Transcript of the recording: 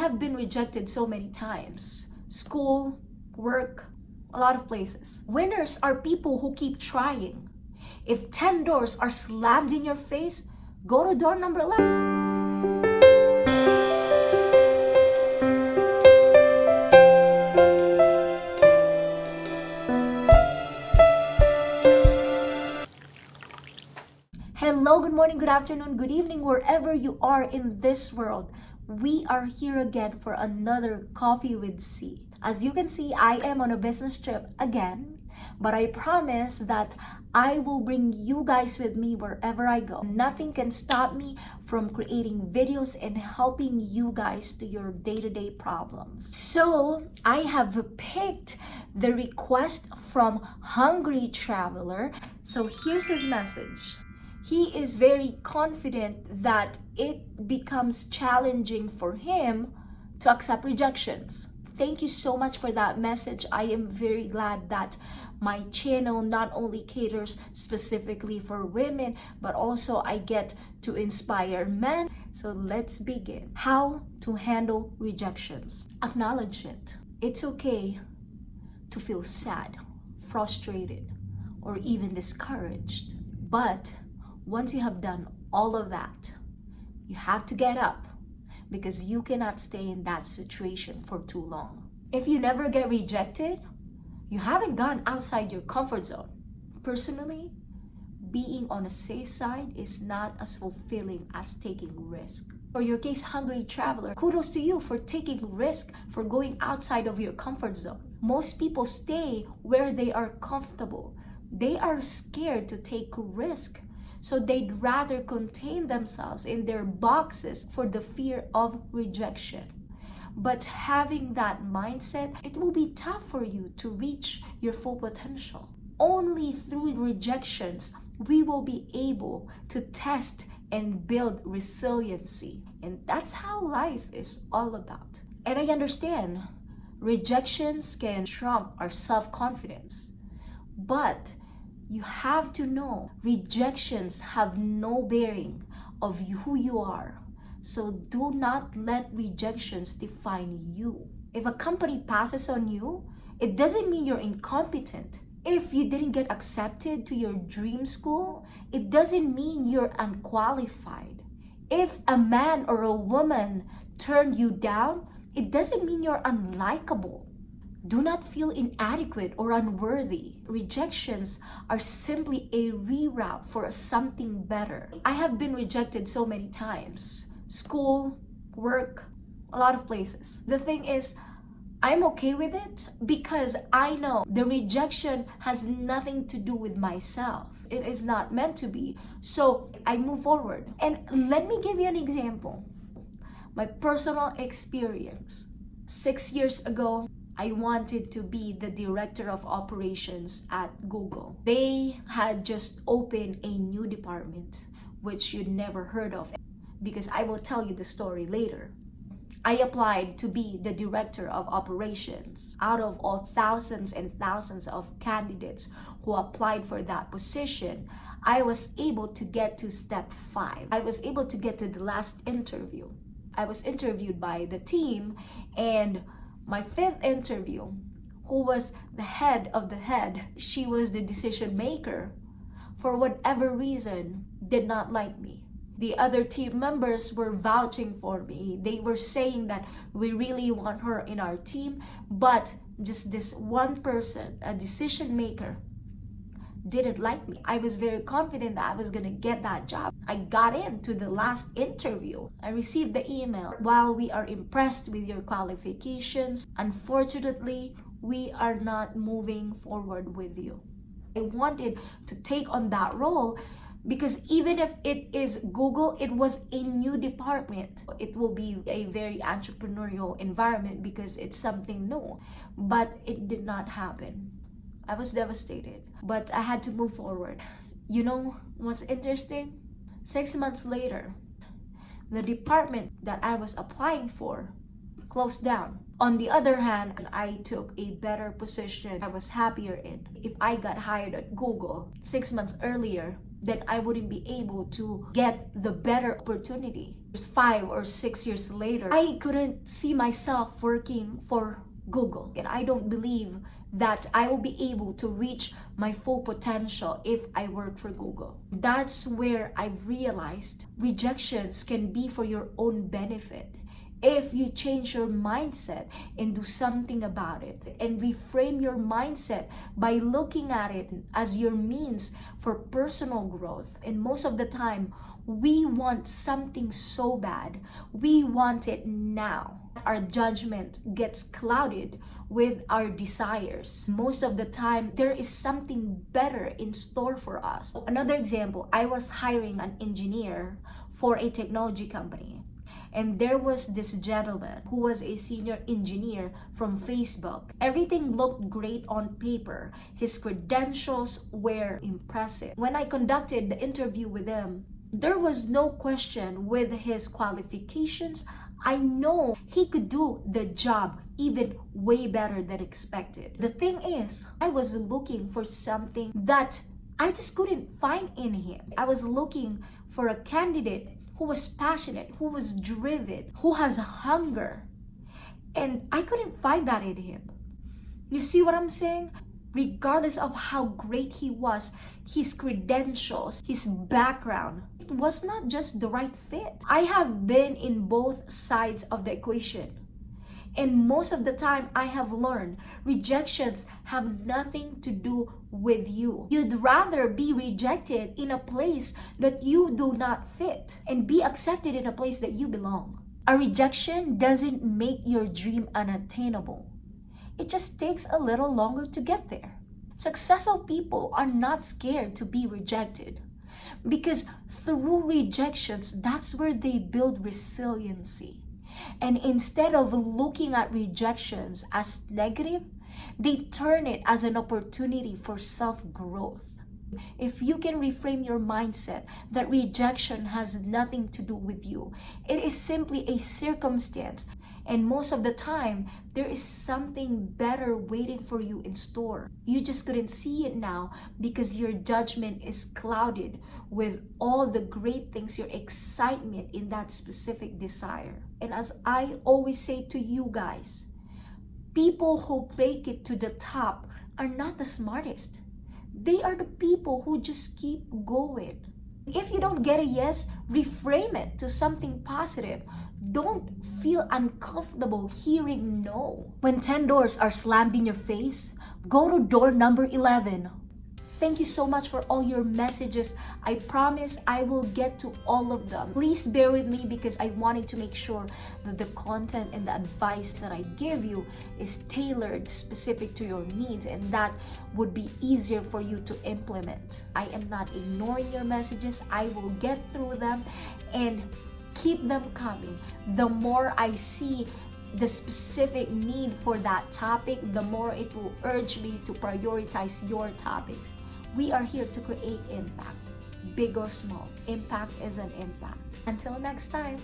have been rejected so many times. School, work, a lot of places. Winners are people who keep trying. If 10 doors are slammed in your face, go to door number 11. Hello, good morning, good afternoon, good evening, wherever you are in this world. We are here again for another Coffee with C. As you can see, I am on a business trip again, but I promise that I will bring you guys with me wherever I go. Nothing can stop me from creating videos and helping you guys to your day-to-day problems. So I have picked the request from Hungry Traveler. So here's his message he is very confident that it becomes challenging for him to accept rejections. Thank you so much for that message. I am very glad that my channel not only caters specifically for women, but also I get to inspire men. So let's begin. How to handle rejections. Acknowledge it. It's okay to feel sad, frustrated, or even discouraged. But once you have done all of that, you have to get up because you cannot stay in that situation for too long. If you never get rejected, you haven't gone outside your comfort zone. Personally, being on a safe side is not as fulfilling as taking risk. For your case, hungry traveler, kudos to you for taking risk, for going outside of your comfort zone. Most people stay where they are comfortable. They are scared to take risk so they'd rather contain themselves in their boxes for the fear of rejection. But having that mindset, it will be tough for you to reach your full potential. Only through rejections, we will be able to test and build resiliency. And that's how life is all about. And I understand rejections can trump our self confidence. But you have to know rejections have no bearing of who you are. So do not let rejections define you. If a company passes on you, it doesn't mean you're incompetent. If you didn't get accepted to your dream school, it doesn't mean you're unqualified. If a man or a woman turned you down, it doesn't mean you're unlikable. Do not feel inadequate or unworthy. Rejections are simply a reroute for something better. I have been rejected so many times. School, work, a lot of places. The thing is, I'm okay with it because I know the rejection has nothing to do with myself. It is not meant to be. So I move forward. And let me give you an example. My personal experience. Six years ago, I wanted to be the director of operations at Google. They had just opened a new department, which you'd never heard of, because I will tell you the story later. I applied to be the director of operations. Out of all thousands and thousands of candidates who applied for that position, I was able to get to step five. I was able to get to the last interview. I was interviewed by the team and my fifth interview, who was the head of the head, she was the decision maker, for whatever reason, did not like me. The other team members were vouching for me. They were saying that we really want her in our team, but just this one person, a decision maker, didn't like me. I was very confident that I was gonna get that job. I got into the last interview. I received the email. While we are impressed with your qualifications, unfortunately, we are not moving forward with you. I wanted to take on that role because even if it is Google, it was a new department. It will be a very entrepreneurial environment because it's something new, but it did not happen. I was devastated, but I had to move forward. You know what's interesting? Six months later, the department that I was applying for closed down. On the other hand, I took a better position I was happier in. If I got hired at Google six months earlier, then I wouldn't be able to get the better opportunity. Five or six years later, I couldn't see myself working for Google. And I don't believe that I will be able to reach my full potential if I work for Google. That's where I've realized rejections can be for your own benefit if you change your mindset and do something about it and reframe your mindset by looking at it as your means for personal growth. And most of the time, we want something so bad. We want it now. Our judgment gets clouded with our desires. Most of the time, there is something better in store for us. Another example, I was hiring an engineer for a technology company and there was this gentleman who was a senior engineer from Facebook. Everything looked great on paper. His credentials were impressive. When I conducted the interview with him, there was no question with his qualifications. I know he could do the job even way better than expected. The thing is, I was looking for something that I just couldn't find in him. I was looking for a candidate who was passionate, who was driven, who has hunger. And I couldn't find that in him. You see what I'm saying? Regardless of how great he was, his credentials, his background, it was not just the right fit. I have been in both sides of the equation. And most of the time, I have learned rejections have nothing to do with you. You'd rather be rejected in a place that you do not fit and be accepted in a place that you belong. A rejection doesn't make your dream unattainable. It just takes a little longer to get there. Successful people are not scared to be rejected because through rejections, that's where they build resiliency. And instead of looking at rejections as negative, they turn it as an opportunity for self growth. If you can reframe your mindset that rejection has nothing to do with you, it is simply a circumstance. And most of the time, there is something better waiting for you in store. You just couldn't see it now because your judgment is clouded with all the great things, your excitement in that specific desire. And as I always say to you guys, people who make it to the top are not the smartest they are the people who just keep going. If you don't get a yes, reframe it to something positive. Don't feel uncomfortable hearing no. When 10 doors are slammed in your face, go to door number 11 Thank you so much for all your messages. I promise I will get to all of them. Please bear with me because I wanted to make sure that the content and the advice that I give you is tailored specific to your needs and that would be easier for you to implement. I am not ignoring your messages. I will get through them and keep them coming. The more I see the specific need for that topic, the more it will urge me to prioritize your topic. We are here to create impact, big or small. Impact is an impact. Until next time.